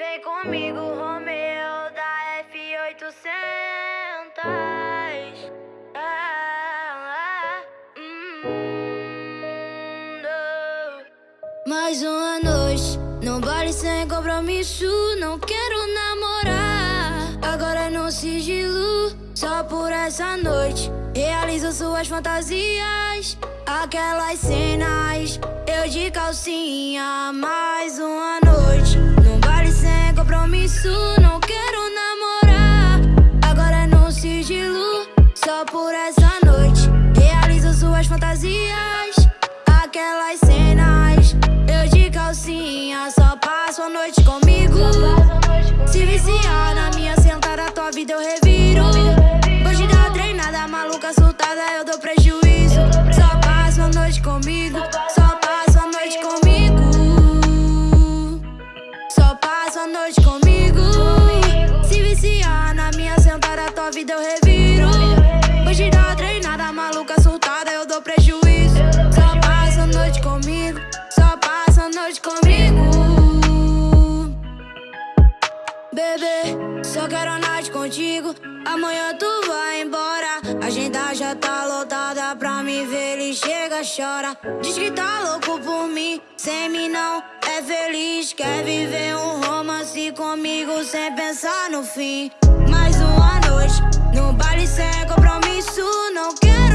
Vem comigo, Romeu da F800. Ah, hum, Mais uma noite, no baile sem compromisso. Não quero namorar. Agora no sigilo, só por essa noite. Realizo suas fantasias, aquelas cenas. Eu de calcinha, mais uma noite. Compromisso, não quero namorar. Agora é no sigilo, só por essa noite. Realizo suas fantasias, aquelas cenas. Eu de calcinha, só passo a noite comigo. Se viciar na minha sentada, tua vida eu reviro. Hoje da treinada, maluca, surtada, eu dou prejuízo. Só passo a noite comigo. Só passo a noite comigo. Bebê, só quero a noite contigo. Amanhã tu vai embora. A agenda já tá lotada pra me ver. Ele chega, chora. Diz que tá louco por mim. Sem mim não é feliz. Quer viver um romance comigo sem pensar no fim. Mais uma noite no baile sem compromisso. Não quero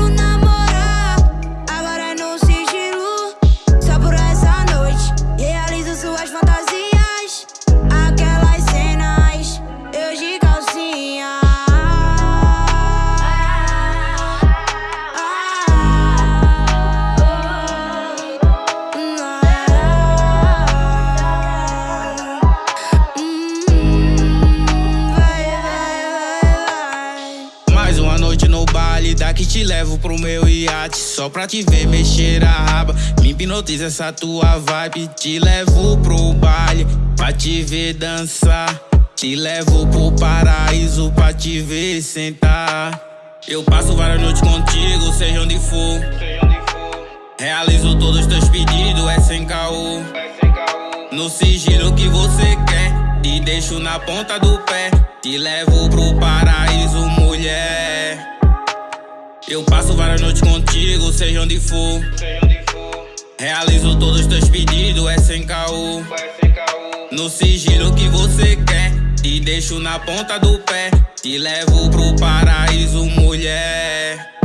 te levo pro meu iate Só pra te ver mexer a raba. Me hipnotiza essa tua vibe Te levo pro baile, pra te ver dançar. Te levo pro paraíso, pra te ver sentar. Eu passo várias noites contigo, seja onde for. Realizo todos os teus pedidos, é sem caô. No sigilo que você quer, te deixo na ponta do pé. Te levo pro paraíso, mulher. Eu passo várias noites contigo, seja onde for. Realizo todos os teus pedidos, é sem caô. No sigilo que você quer, te deixo na ponta do pé. Te levo pro paraíso, mulher.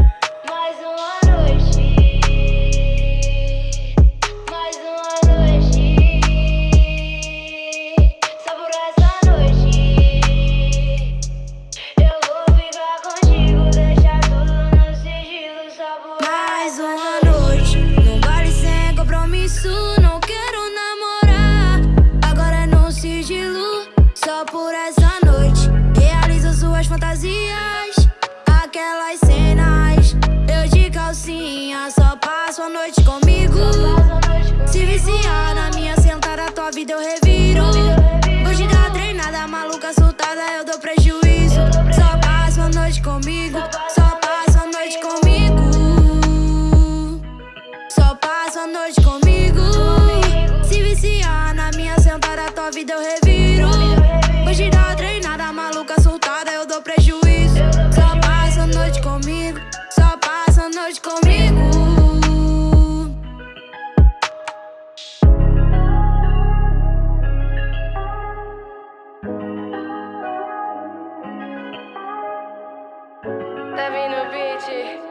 Compromisso, não quero namorar. Agora é no sigilo. Só por essa noite. Realizo suas fantasias. Aquelas cenas. Eu de calcinha, só passo a noite comigo. Se viciar vida eu reviro. Hoje da treinada, maluca, surtada, eu dou prejuízo. Só passa a noite comigo. Só passa a noite comigo. Tá vindo beat?